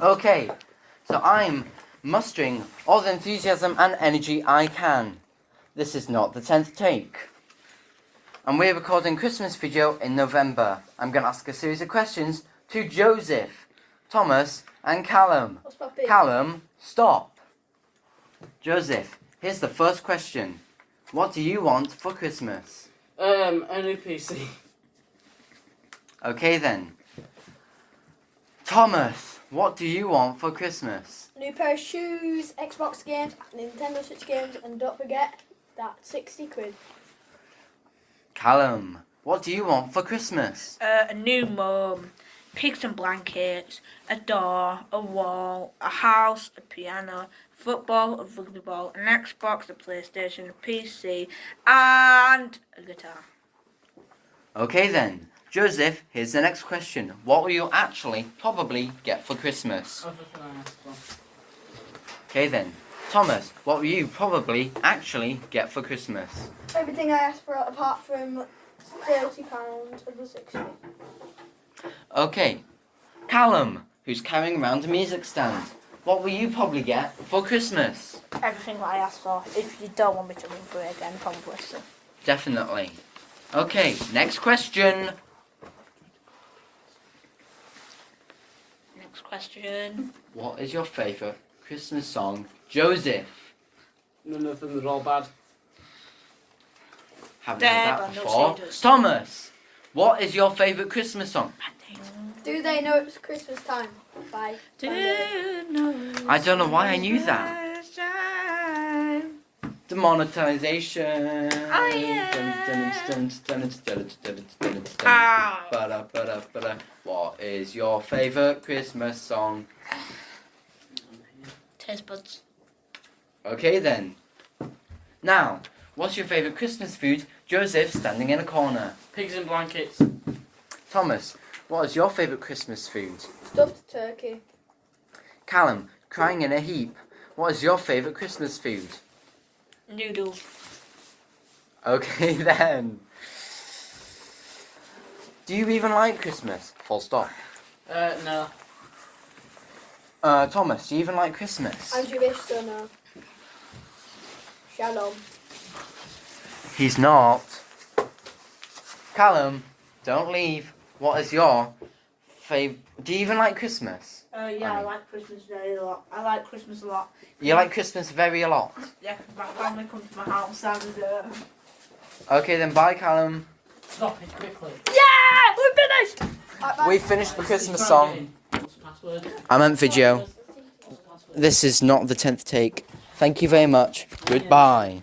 Okay, so I'm mustering all the enthusiasm and energy I can. This is not the 10th take. And we're recording Christmas video in November. I'm going to ask a series of questions to Joseph, Thomas and Callum. What's? Callum, stop. Joseph, here's the first question. What do you want for Christmas? Um, a new PC. Okay then. Thomas, what do you want for Christmas? New pair of shoes, Xbox games, Nintendo Switch games, and don't forget that 60 quid. Callum, what do you want for Christmas? uh, a new mum, pigs and blankets, a door, a wall, a house, a piano, football, a rugby ball, an Xbox, a PlayStation, a PC, and a guitar. Okay then. Joseph, here's the next question. What will you actually probably get for Christmas? Okay then. Thomas, what will you probably actually get for Christmas? Everything I asked for apart from £30 and the 60. Okay. Callum, who's carrying around a music stand. What will you probably get for Christmas? Everything that I asked for. If you don't want me to run through it again, probably so. Definitely. Okay, next question. Next question. What is your favourite Christmas song? Joseph. None of them are all bad. Haven't There, heard that before. Thomas, what is your favourite Christmas song? Do they know it's Christmas time? Bye. Do Bye. know I don't know why I knew that. Ba-da, ba-da, ba-da. What is your favourite Christmas song? Taste buds. Okay then. Now, what's your favourite Christmas food? Joseph standing in a corner. Pigs in blankets. Thomas, what is your favourite Christmas food? Stuffed turkey. Callum, crying in a heap. What is your favourite Christmas food? Noodles. Okay then. Do you even like Christmas? Full stop. Uh, no. Uh, Thomas, do you even like Christmas? And you wish so no. Shalom. He's not. Callum, don't leave. What is your fav? Do you even like Christmas? Uh, yeah, I like Christmas very a lot. I like Christmas a lot. You like Christmas very a lot. Yeah, my family comes to my house and uh, Okay then, bye Callum. Stop it quickly. yeah, we finished. Right. We finished the Christmas song. again. What's the? I meant video. What's the password? This is not the tenth take. Thank you very much. Goodbye.